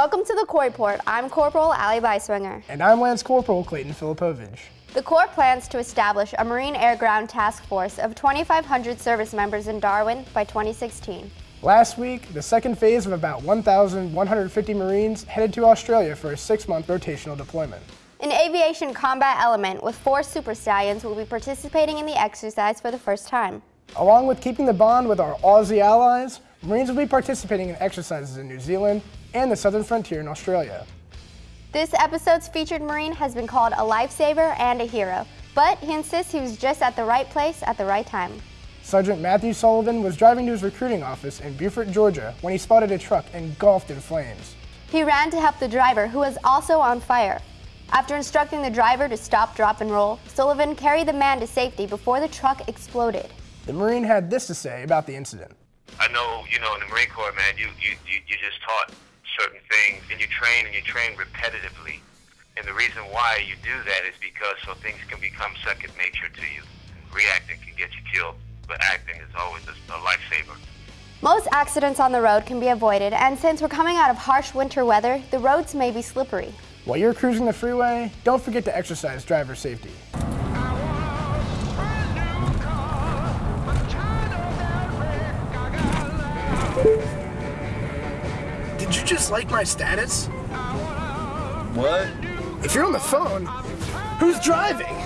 Welcome to the Corps Report. I'm Corporal Ali Beiswinger. And I'm Lance Corporal Clayton Filipovich. The Corps plans to establish a Marine Air Ground Task Force of 2,500 service members in Darwin by 2016. Last week, the second phase of about 1,150 Marines headed to Australia for a six-month rotational deployment. An aviation combat element with four Super Stallions will be participating in the exercise for the first time. Along with keeping the bond with our Aussie allies, Marines will be participating in exercises in New Zealand and the southern frontier in Australia. This episode's featured Marine has been called a lifesaver and a hero, but he insists he was just at the right place at the right time. Sergeant Matthew Sullivan was driving to his recruiting office in Beaufort, Georgia when he spotted a truck engulfed in flames. He ran to help the driver, who was also on fire. After instructing the driver to stop, drop, and roll, Sullivan carried the man to safety before the truck exploded. The Marine had this to say about the incident. I know, you know, in the Marine Corps, man, you, you, you, you just taught certain things and you train and you train repetitively. And the reason why you do that is because so things can become second nature to you. Reacting can get you killed but acting is always a, a lifesaver. Most accidents on the road can be avoided, and since we're coming out of harsh winter weather, the roads may be slippery. While you're cruising the freeway, don't forget to exercise driver safety. Did you just like my status? What? If you're on the phone, who's driving?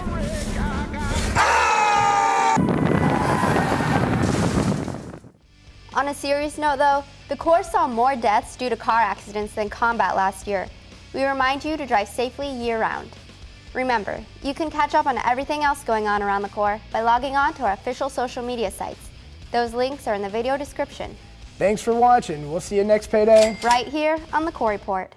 On a serious note though, the Corps saw more deaths due to car accidents than combat last year. We remind you to drive safely year-round. Remember, you can catch up on everything else going on around the Corps by logging on to our official social media sites. Those links are in the video description. Thanks for watching. We'll see you next payday. Right here on the Report.